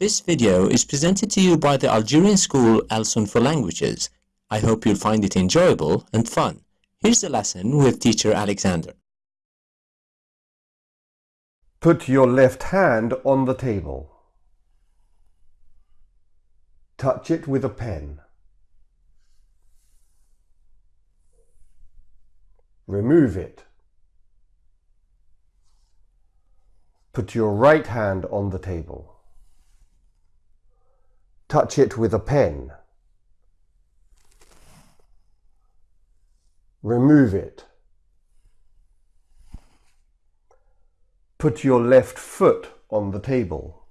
This video is presented to you by the Algerian school Alsun for Languages. I hope you'll find it enjoyable and fun. Here's the lesson with teacher Alexander. Put your left hand on the table. Touch it with a pen. Remove it. Put your right hand on the table. Touch it with a pen. Remove it. Put your left foot on the table.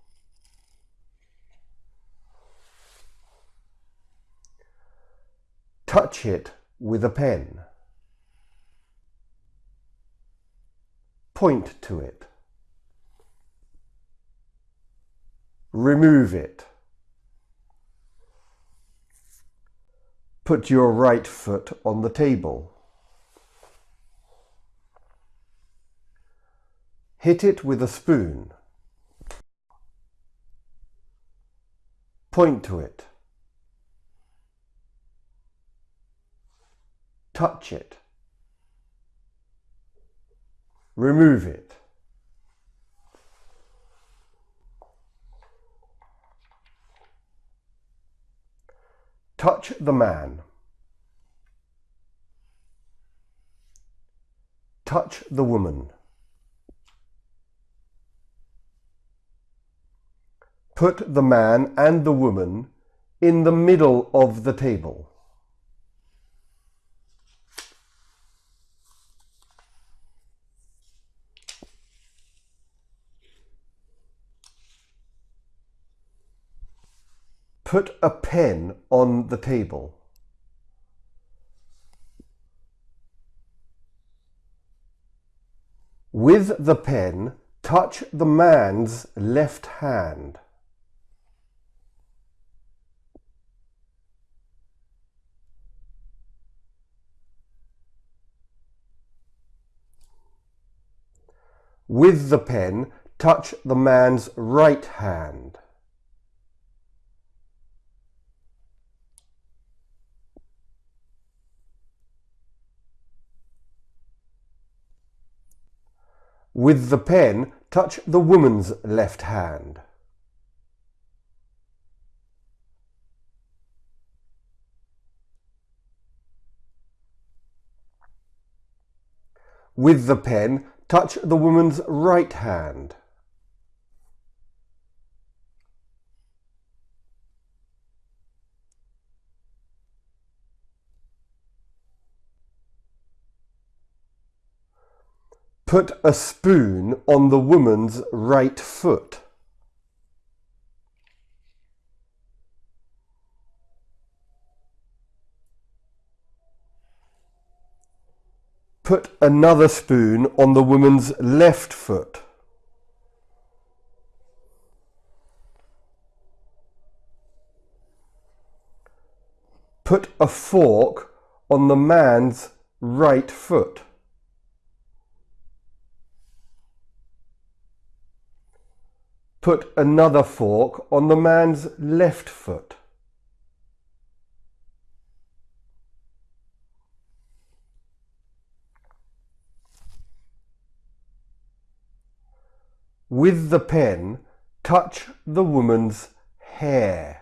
Touch it with a pen. Point to it. Remove it. Put your right foot on the table. Hit it with a spoon. Point to it. Touch it. Remove it. Touch the man. Touch the woman. Put the man and the woman in the middle of the table. Put a pen on the table. With the pen, touch the man's left hand. With the pen, touch the man's right hand. With the pen, touch the woman's left hand. With the pen, Touch the woman's right hand. Put a spoon on the woman's right foot. Put another spoon on the woman's left foot. Put a fork on the man's right foot. Put another fork on the man's left foot. With the pen, touch the woman's hair.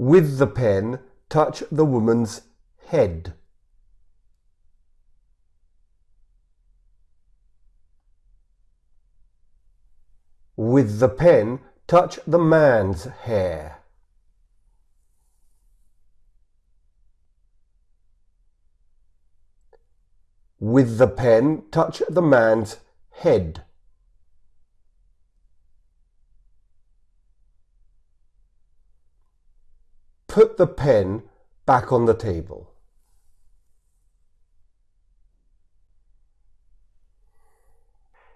With the pen, touch the woman's head. With the pen, touch the man's hair. With the pen, touch the man's head. put the pen back on the table.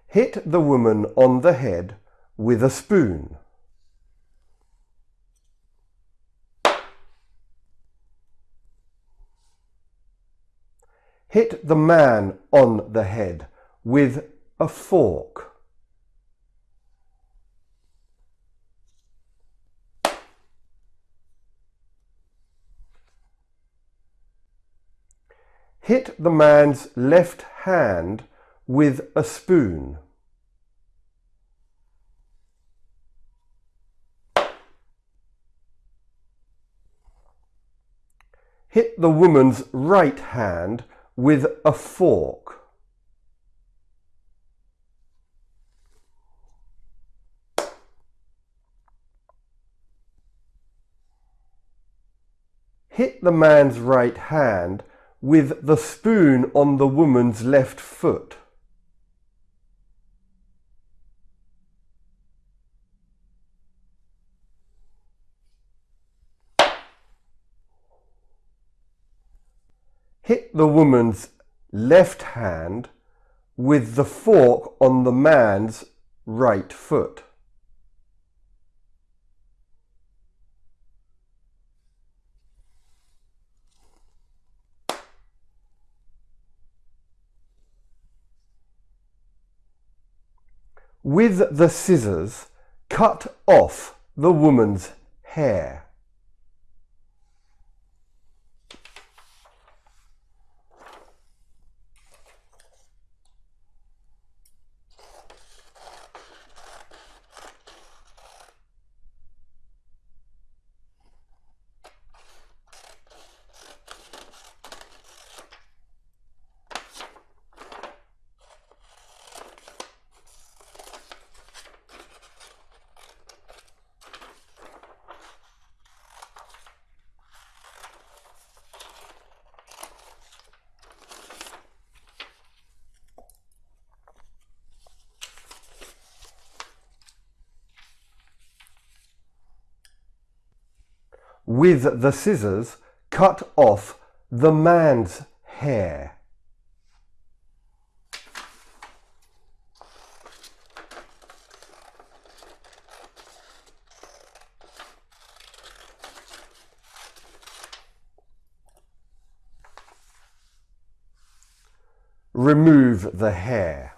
Hit the woman on the head with a spoon. Hit the man on the head with a fork. Hit the man's left hand with a spoon. Hit the woman's right hand with a fork. Hit the man's right hand with the spoon on the woman's left foot. Hit the woman's left hand with the fork on the man's right foot. With the scissors, cut off the woman's hair. With the scissors, cut off the man's hair. Remove the hair.